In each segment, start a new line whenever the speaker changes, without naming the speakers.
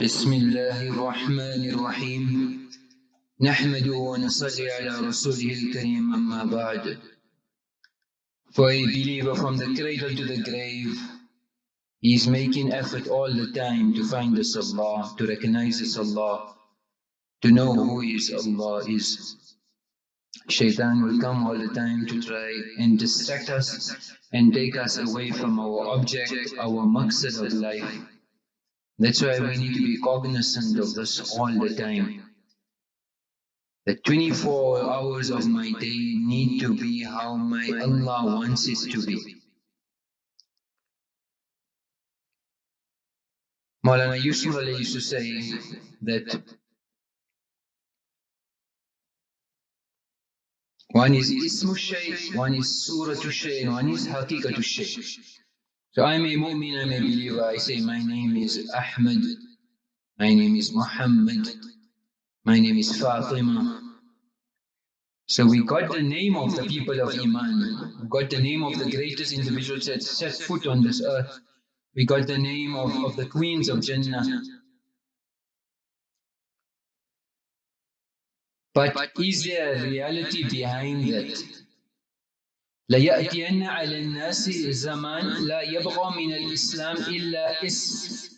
بسم الله الرحمن الرحيم نحمده ونصلي على رسوله الكريم أما بعد For a believer from the cradle to the grave he is making effort all the time to find this Allah, to recognize this Allah, to know who is Allah is. Shaitan will come all the time to try and distract us and take us away from our object, our maqsad of life. That's why we need to be cognizant of this all the time. The 24 hours of my day need to be how my Allah wants it to be. Maulana Yusuf Ali used to say that one is Ismu Shay, one is Surah Shay, one is Haqiqatu Shay. So I'm a mu'min, I'm a believer. I say, my name is Ahmed, my name is Muhammad, my name is Fatima. So we got the name of the people of Iman, we got the name of the greatest individuals that set foot on this earth, we got the name of, of the queens of Jannah. But is there a reality behind that? ليأتين على الناس زمان لا يبقى من الإسلام إلا اسم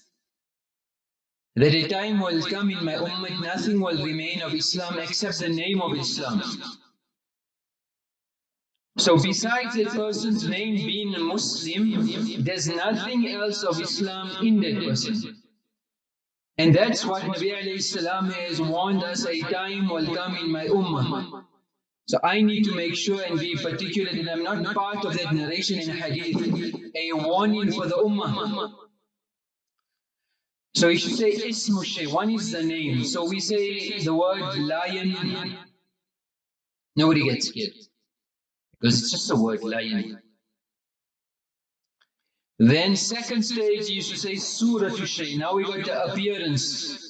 That a time will come in my ummah, nothing will remain of Islam except the name of Islam. So besides a person's name being a Muslim, there's nothing else of Islam in that person. And that's what Nabi salam has warned us, a time will come in my ummah. So I need to make sure and be particular that I'm not part of that narration in hadith, a warning for the ummah. So we should say ismu shay, one is the name. So we say the word lion, nobody gets scared. Because it's just the word, lion. Then second stage, you should say surah shay. Now we got the appearance.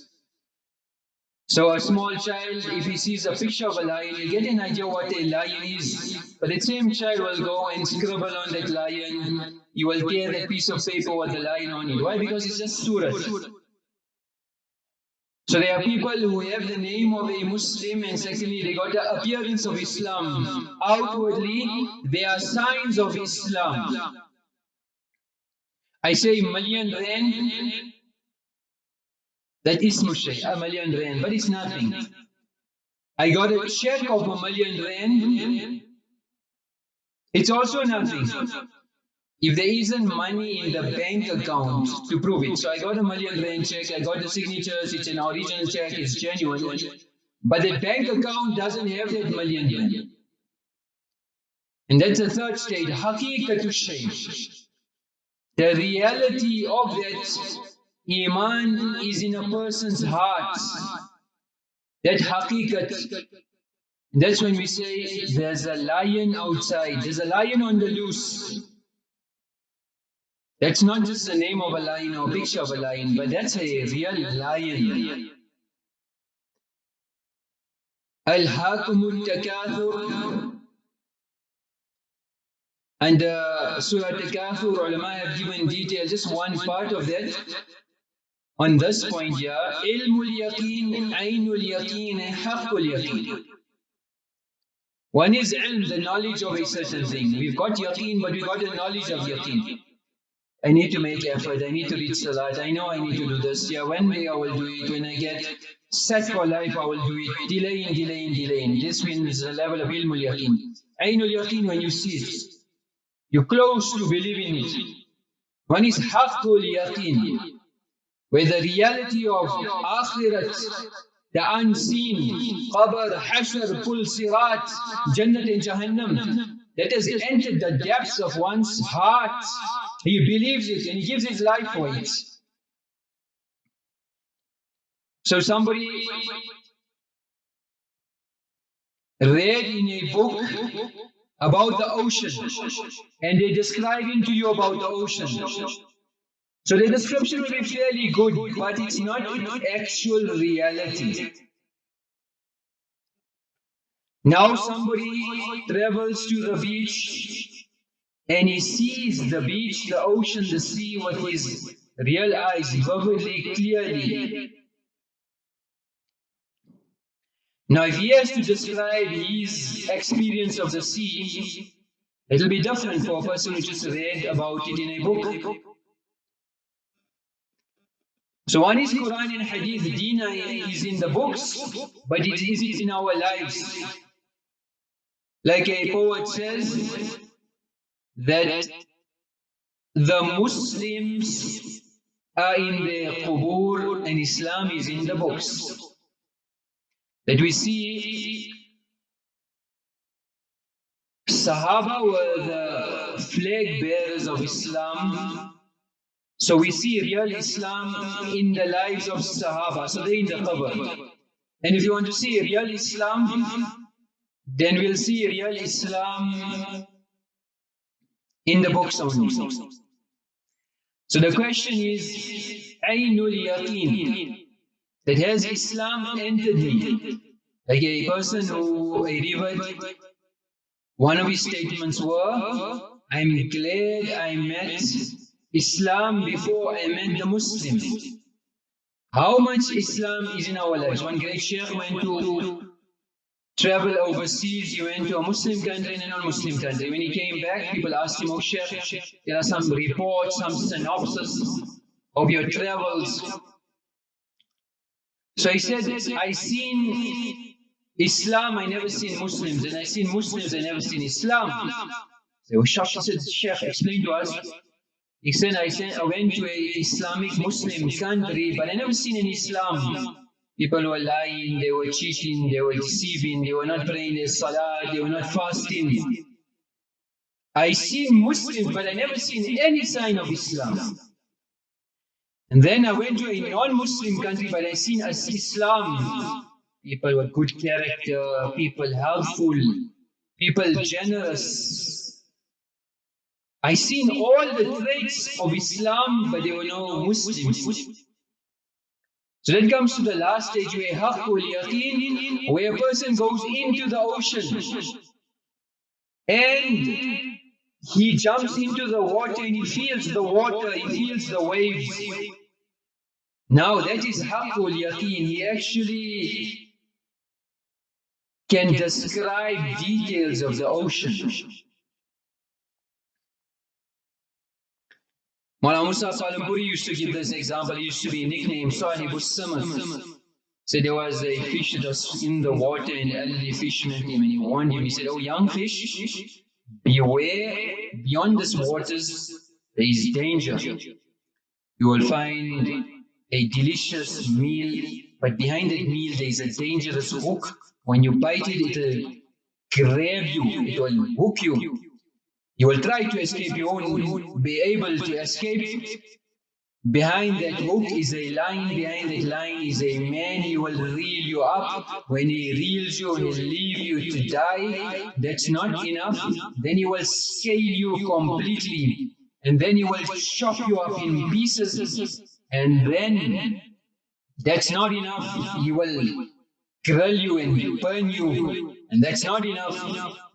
So a small child, if he sees a picture of a lion, he'll get an idea what a lion is. But the same child will go and scribble on that lion. You will tear that piece of paper with the lion on it. Why? Because it's just surah. So there are people who have the name of a Muslim and secondly they got the appearance of Islam. Outwardly, they are signs of Islam. I say million rand, that is Mushay, a million rand, but it's nothing. I got a check of a million rand, it's also nothing. If there isn't money in the bank account to prove it, so I got a million rand check, I got the signatures, it's an original check, it's genuine, but the bank account doesn't have that million rand. And that's the third state, haqiqatu shay. The reality of that Iman is in a person's heart. That haqiqat. That's when we say there's a lion outside, there's a lion on the loose. That's not just the name of a lion or a picture of a lion, but that's a real lion. Alhakumut Takathur. And uh, Surah Takathur, ulama have given detail, just one part of that. On this point here, ilmul yaqeen, aynul yaqeen, haqqul yaqeen. One is ilm, the knowledge of a certain thing. We've got yaqeen, but we've got the knowledge of yaqeen. I need to make effort, I need to read salat, I know I need to do this. Yeah, one day I will do it, when I get set for life, I will do it. Delaying, delaying, delaying. This means the level of ilmul yaqeen. Aynul yaqeen, when you see it, you're close to believing it. One is haqqul yaqeen where the reality of akhirat, the unseen, qabr, hashr, pul, sirat, jannat and jahannam, that has entered the depths of one's heart. He believes it and he gives his life for it. So somebody read in a book about the ocean and they're describing to you about the ocean. So the description will be fairly good, but it's not actual reality. Now somebody travels to the beach and he sees the beach, the ocean, the sea with his real eyes, vividly, clearly. Now, if he has to describe his experience of the sea, it'll be different for a person who just read about it in a book. So one is Quran and Hadith, Deen is in the books, but it is in our lives. Like a poet says, that the Muslims are in the qubur and Islam is in the books. That we see Sahaba were the flag bearers of Islam. So we see real Islam in the lives of Sahaba. So they're in the qabr. And if you want to see real Islam, then we'll see real Islam in the books only. So the question is, Ainul Yaqeen, that has Islam entered me? Like a person who, a revert, one of his statements were, I'm glad I met Islam before I met the Muslims. How much Islam is in our lives? One great sheikh went to travel overseas, he went to a Muslim country and a non-Muslim country. When he came back, people asked him, oh Sheikh, there are some reports, some synopsis of your travels. So he said, I seen Islam, I never seen Muslims, and I seen Muslims, I never seen Islam. So Shashi said, Sheikh, explain to us. He said, I, said, I went to an Islamic Muslim country, but I never seen an Islam. People were lying, they were cheating, they were deceiving, they were not praying their salah, they were not fasting. I see Muslims, but I never seen any sign of Islam. And then I went to a non-Muslim country, but I seen as Islam. People with good character, people helpful, people generous. I seen all the traits of Islam, but there were no Muslims. So that comes to the last stage where where a person goes into the ocean and he jumps into the water and he feels the water, he feels the waves. Now that is haqqul yaqeen. He actually can describe details of the ocean. Mullah Musa Salampuri used to give this example. He used to be nicknamed Sahib Samad. So there was a fish that was in the water and the elderly fisherman came and he warned him. He said, Oh, young fish, beware, beyond these waters, there is danger. You will find a delicious meal, but behind that meal there is a dangerous hook. When you bite it, it will grab you, it will hook you. You will try to escape, you won't be able to escape. Behind that hook is a line, behind that line is a man, he will reel you up. When he reels you and he leave you to die, that's not enough. Then he will scale you completely. And then he will chop you up in pieces. And then that's not enough. He will grill you and burn you. And that's not enough.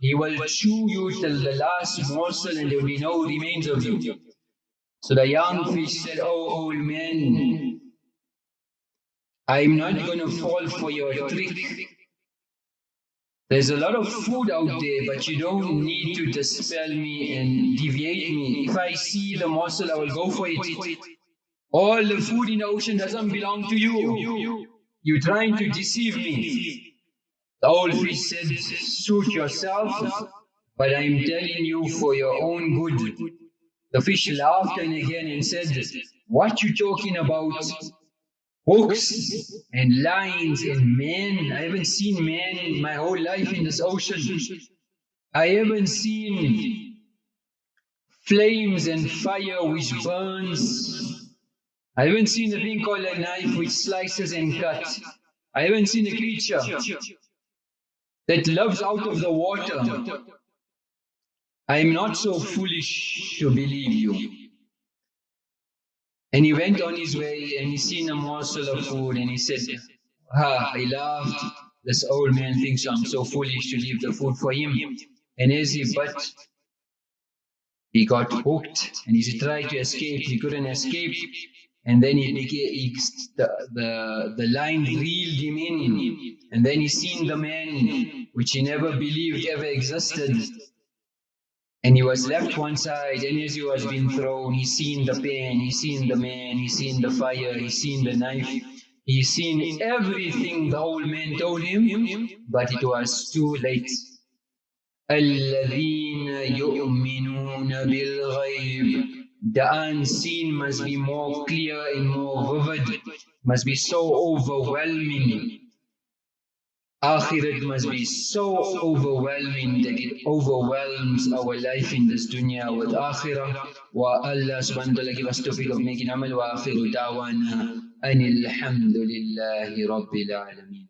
He will chew you till the last morsel and there will be no remains of you. So the young fish said, Oh, old man, I'm not going to fall for your trick. There's a lot of food out there, but you don't need to dispel me and deviate me. If I see the morsel, I will go for it. All the food in the ocean doesn't belong to you. You're trying to deceive me. The old fish said, suit yourself, but I'm telling you for your own good. The fish laughed and again and said, what you talking about? Hooks and lines and men. I haven't seen men my whole life in this ocean. I haven't seen flames and fire which burns I haven't seen a thing called a knife which slices and cuts. I haven't seen a creature that loves out of the water. I am not so foolish to believe you. And he went on his way and he seen a morsel of food and he said, Ah, I laughed. This old man thinks I'm so foolish to leave the food for him. And as he but he got hooked and he tried to escape. He couldn't escape And then he became, he, the, the, the line reeled him in. And then he seen the man which he never believed ever existed. And he was left one side, and as he was being thrown, he seen the pain, he seen the man, he seen the fire, he seen the knife, he seen everything the old man told him, but it was too late. الذين يؤمنون بالغيب the unseen must be more clear and more vivid, must be so overwhelming. Akhirat must be so overwhelming that it overwhelms our life in this dunya with akhirah. Wa Allah subhanahu wa ta'ala give us of making amal wa akhiru da'wana anil hamdulillahi rabbil alameen.